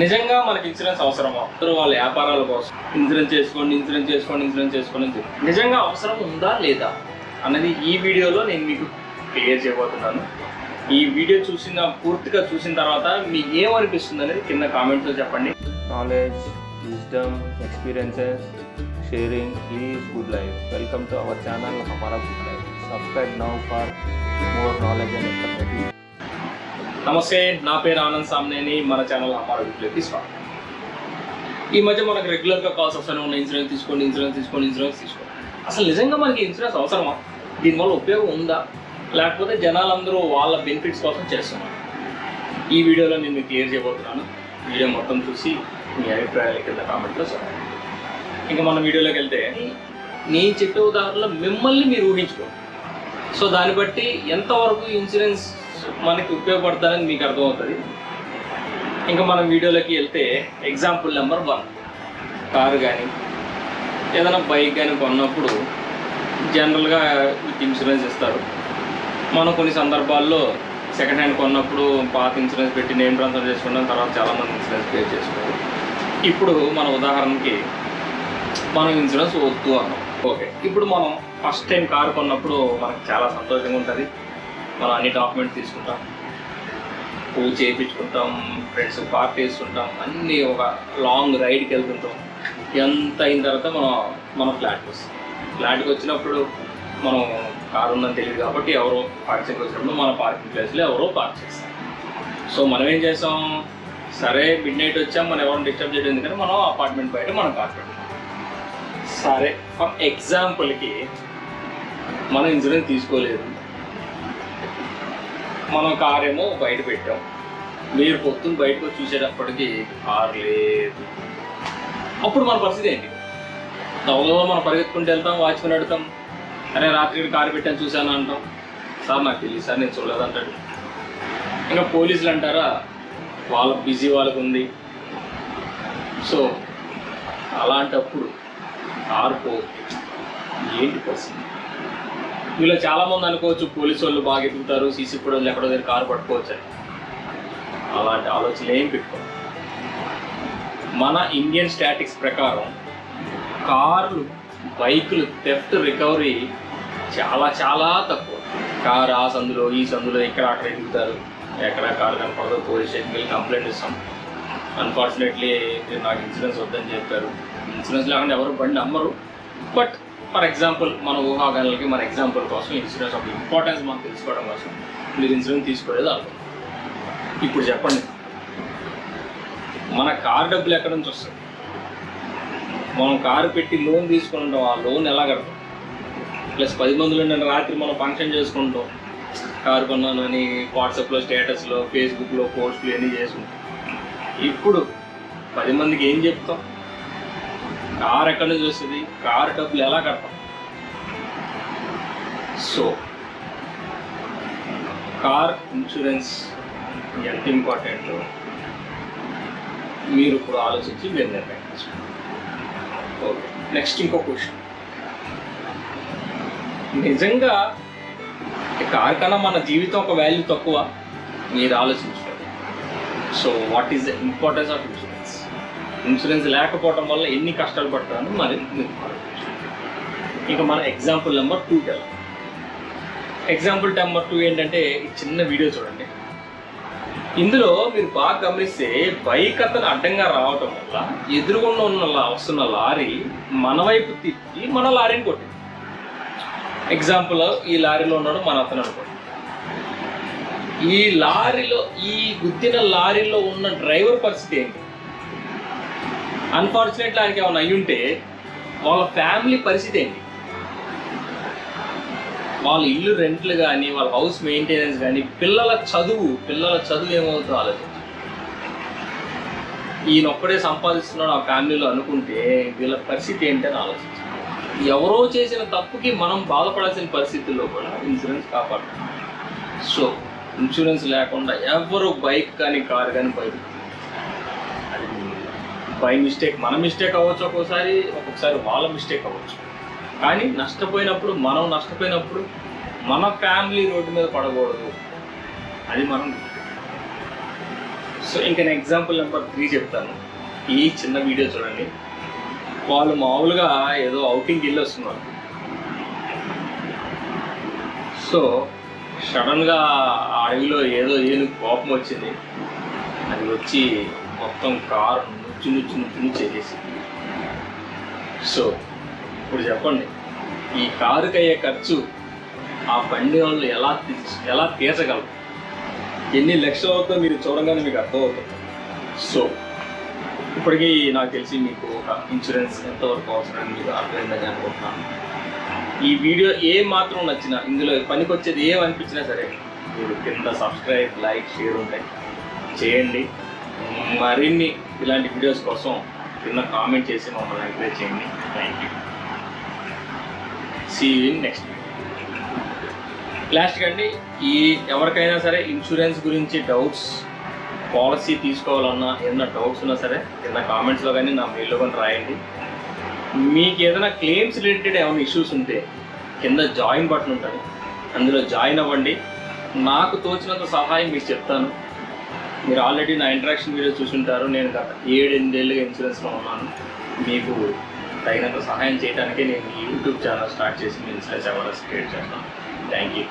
నిజంగా మనకి ఇన్సూరెన్స్ అవసరమా? అందరూ వాళ్ళ వ్యాపారాల కోసం. ఇన్సూరెన్స్ చేసుకోండి ఇన్సూరెన్స్ చేసుకోండి ఇన్సూరెన్స్ చేసుకోండి అని నిజంగా అవసరం ఉందా లేదా అన్నది ఈ వీడియోలో నేను మీకు క్లియర్ చేయబోతున్నాను. ఈ వీడియో చూసిన పూర్తిగా చూసిన తర్వాత మీకు ఏమనిపిస్తుంది అనేది కింద కామెంట్స్లో చెప్పండి. Knowledge wisdom experiences sharing is good life welcome to our channel Hamara good life subscribe now for more knowledge and నమస్తే నా పేరు ఆనంద్ సామ్నేని మన ఛానల్ హమారా గుడ్ స్వాగతం. ఈ మధ్య మనకు రెగ్యులర్గా కాల్స్ వస్తూనే ఉన్నాయి ఇన్సూరెన్స్ తీసుకోండి ఇన్సూరెన్స్ తీసుకోండి ఇన్సూరెన్స్ తీసుకోండి. అసలు నిజంగా మనకి ఇన్సూరెన్స్ అవసరమా? దీనివల్ల ఉపయోగం ఉందా? లేకపోతే జనాలందరూ వాళ్ళ బెనిఫిట్స్ కోసం చేస్తున్నారు? ఈ వీడియోలో నేను మీకు క్లియర్ చేయబోతున్నాను. వీడియో మొత్తం చూసి మీ అభిప్రాయాలు కింద కామెంట్లో చెప్పండి. ఇంకా మన వీడియోలోకి వెళ్తే నేను చెప్పే ఉదాహరణలో మిమ్మల్ని మీరు ఊహించుకో సో దాన్ని బట్టి ఎంతవరకు ఇన్సూరెన్స్ మనకి ఉపయోగపడతారని మీకు అర్థమవుతుంది. ఇంకా మనం వీడియోలోకి వెళ్తే ఎగ్జాంపుల్ నెంబర్ వన్ కారు కానీ ఏదైనా బైక్ కానీ కొన్నప్పుడు జనరల్గా విత్ ఇన్సూరెన్స్ ఇస్తారు. మనం కొన్ని సందర్భాల్లో సెకండ్ హ్యాండ్ కొన్నప్పుడు పాత ఇన్సూరెన్స్ పెట్టి నేమ్ ట్రాన్స్ఫర్ చేసుకున్నాం తర్వాత చాలామంది ఇన్సూరెన్స్ పే చేసుకోవాలి ఇప్పుడు మన ఉదాహరణకి మనం ఇన్సూరెన్స్ వద్దు అన్నాం. ఓకే ఇప్పుడు మనం ఫస్ట్ టైం కారు కొన్నప్పుడు మనకు చాలా సంతోషంగా ఉంటుంది. మనం అన్ని డాక్యుమెంట్స్ తీసుకుంటాం. పూజ చేయించుకుంటాం ఫ్రెండ్స్ పార్టీ వేసుకుంటాం అన్నీ ఒక లాంగ్ రైడ్కి వెళ్తుంటాం. ఎంత అయిన తర్వాత మనం మన ఫ్లాట్కి వస్తాం. ఫ్లాట్కి వచ్చినప్పుడు మనం కారు ఉందని తెలియదు కాబట్టి ఎవరో పార్కింగ్కి వచ్చినప్పుడు మన పార్కింగ్ ప్లేస్లో ఎవరో పార్క్ చేస్తాం సో మనం ఏం చేస్తాం? సరే మిడ్ నైట్ వచ్చాం మనం ఎవరిని డిస్టర్బ్ చేయడం ఎందుకంటే మనం అపార్ట్మెంట్ బయట మనం కార్ పెట్టాం సరే ఫర్ ఎగ్జాంపుల్కి మనం ఇన్సూరెన్స్ తీసుకోలేదు. మనం కార్ ఏమో బయట పెట్టాం. మీరు పొద్దున్న బయటకు వచ్చి చూసేటప్పటికి కార్ లేదు. అప్పుడు మన పరిస్థితి ఏంటి? దవలో మనం పరిగెత్తుకుంటూ వెళ్తాం వాచ్మెన్ అడుగుతాం అరే రాత్రి కారు పెట్టాను చూశాను అంటాం. సార్ నాకు తెలియదు సార్ నేను చూడలేదు అంటాడు. ఇంకా పోలీసులు అంటారా వాళ్ళ బిజీ వాళ్ళకు ఉంది. సో అలాంటప్పుడు కారు పో ఏంటి పరిస్థితి? వీళ్ళు చాలా మంది అనుకోవచ్చు పోలీసు వాళ్ళు బాగా ఎదుగుతారు సీసీ ఫుటేజ్ ఎక్కడో దగ్గర కారు పట్టుకోవచ్చు అని. అలాంటి ఆలోచనలు ఏం పెట్టుకో మన ఇండియన్ స్టాటిక్స్ ప్రకారం కార్లు బైకులు థెఫ్ట్ రికవరీ చాలా చాలా తక్కువ. కారు ఆ సందులో ఈ సందులో ఇక్కడ అక్కడ ఎదుగుతారు ఎక్కడ కారు కనపడదు పోలీస్ స్టేషన్కి వెళ్ళి కంప్లైంట్ ఇస్తాం. అన్ఫార్చునేట్లీ నాకు ఇన్సూరెన్స్ వద్దని చెప్పారు. ఇన్సూరెన్స్ లేకుండా ఎవరు బండి అమ్మరు బట్ ఫర్ ఎగ్జాంపుల్ మన ఊహాగానాలకి మన ఎగ్జాంపుల్ కోసం ఇన్సూరెన్స్ ఒక ఇంపార్టెన్స్ మనం తెలుసుకోవడం కోసం మీరు ఇన్సూరెన్స్ తీసుకోలేదు అనుకో. ఇప్పుడు చెప్పండి. మన కార్ డబ్బులు ఎక్కడి నుంచి వస్తుంది మనం కారు పెట్టి లోన్ తీసుకుంటాం ఆ లోన్ ఎలా కడతాం? ప్లస్ పది మందిలో ఉండే రాత్రి మనం ఫంక్షన్ చేసుకుంటాం. కారు కొన్నానని వాట్సాప్లో స్టేటస్లో ఫేస్బుక్లో పోస్టులు అన్నీ చేసుకుంటాం. ఇప్పుడు పది మందికి ఏం చెప్తాం? కార్ ఎక్కడి నుంచి వస్తుంది? కారు డబ్బులు ఎలా కడతాం? సో కార్ ఇన్సూరెన్స్ ఎంత ఇంపార్టెంట్ మీరు ఇప్పుడు ఆలోచించి మీరు నిర్ణయం ఓకే నెక్స్ట్ ఇంకో క్వశ్చన్. నిజంగా ఈ కార్ కన్నా మన జీవితం ఒక వాల్యూ తక్కువ? మీరు ఆలోచించుకోండి. So what is the importance of insurance insurance లేకపోవడం వల్ల ఎన్ని కష్టాలు పడతాను మరి మీరు ఇక మన ఎగ్జాంపుల్ నెంబర్ టూ వెళ్దాం ఎగ్జాంపుల్ నెంబర్ టూ ఏంటంటే ఈ చిన్న వీడియో చూడండి. ఇందులో మీరు బాగా గమనిస్తే బైక్ అతను అడ్డంగా రావటం వల్ల ఎదురుగుండా ఉన్న లా- వస్తున్న లారీ మన వైపు తిప్పి మన లారీని కొట్టింది. ఎగ్జాంపుల్ ఈ లారీలో ఉన్నాడు మన అతను అనుకోండి. ఈ లారీలో ఈ గుద్దిన లారీలో ఉన్న డ్రైవర్ పరిస్థితి ఏంటి? అన్ఫార్చునేట్లీ ఆయనకి ఏమైనా అయ్యుంటే వాళ్ళ ఫ్యామిలీ పరిస్థితి ఏంటి? వాళ్ళ ఇల్లు రెంట్లు కానీ వాళ్ళ హౌస్ మెయింటెనెన్స్ కానీ పిల్లల చదువు పిల్లల చదువు ఏమవుతుందో ఆలోచించు. ఈయన ఒక్కడే సంపాదిస్తున్నాడు ఆ ఫ్యామిలీలో అనుకుంటే వీళ్ళ పరిస్థితి ఏంటని ఆలోచించు. ఎవరో చేసిన తప్పుకి మనం బాధపడాల్సిన పరిస్థితుల్లో కూడా ఇన్సూరెన్స్ కాపాడుతుంది సో ఇన్సూరెన్స్ లేకుండా ఎవరు బైక్ కానీ కార్ కానీ బైక్ బై మిస్టేక్ మన మిస్టేక్ అవ్వచ్చు ఒక్కోసారి ఒక్కొక్కసారి వాళ్ళ మిస్టేక్ అవ్వచ్చు. కానీ నష్టపోయినప్పుడు మనం నష్టపోయినప్పుడు మన ఫ్యామిలీ రోడ్డు మీద పడకూడదు. అది మనం సో ఇంకా నేను ఎగ్జాంపుల్ నెంబర్ త్రీ చెప్తాను. ఈ చిన్న వీడియో చూడండి. వాళ్ళు మామూలుగా ఏదో అవుటింగ్కి వెళ్ళి వస్తున్నారు సో సడన్గా అడవిలో ఏదో ఏనుగు కోపం వచ్చింది. అది వచ్చి మొత్తం కారు నుచ్చు నుచ్చు నుచ్చు నుంచి చేసేసి సో ఇప్పుడు చెప్పండి ఈ కారుకి అయ్యే ఖర్చు ఆ బండి వాళ్ళు ఎలా ఎలా తీర్చగలరు? ఎన్ని లక్షలు అవుతుందో మీరు చూడగానే మీకు అర్థమవుతుంది. సో ఇప్పటికీ నాకు తెలిసి మీకు ఒక ఇన్సూరెన్స్ ఎంతవరకు అవసరం మీకు అర్థమైందని అనుకుంటున్నాను. ఈ వీడియో ఏ మాత్రం నచ్చినా ఇందులో పనికొచ్చేది ఏమనిపించినా సరే మీరు కింద సబ్స్క్రైబ్ లైక్ షేర్ ఉంటాయి చేయండి. మరిన్ని ఇలాంటి వీడియోస్ కోసం కింద కామెంట్ చేసి మమ్మల్ని ఎంకరేజ్ చేయండి. Thank you see in next last అండి ఈ ఎవరికైనా సరే ఇన్సూరెన్స్ గురించి డౌట్స్ పాలసీ తీసుకోవాలన్నా ఏదైనా డౌట్స్ ఉన్నా సరే కింద కామెంట్స్లో కానీ నా మెయిల్లో కానీ రాయండి. మీకు ఏదైనా క్లెయిమ్స్ రిలేటెడ్ ఏమైనా ఇష్యూస్ ఉంటే కింద జాయిన్ బటన్ ఉంటుంది. అందులో జాయిన్ అవ్వండి. నాకు తోచినంత సహాయం మీకు చెప్తాను. మీరు ఆల్రెడీ నా ఇంటరాక్షన్ వీడియో చూసుంటారు. నేను గత ఏడు ఎనిమిదేళ్ళుగా ఇన్సూరెన్స్లో ఉన్నాను. మీకు తగినంత సహాయం చేయడానికే నేను ఈ యూట్యూబ్ ఛానల్ స్టార్ట్ చేసి మీ ఇన్సూరెన్స్ అవేర్నెస్ క్రియేట్ చేస్తాను. Thank you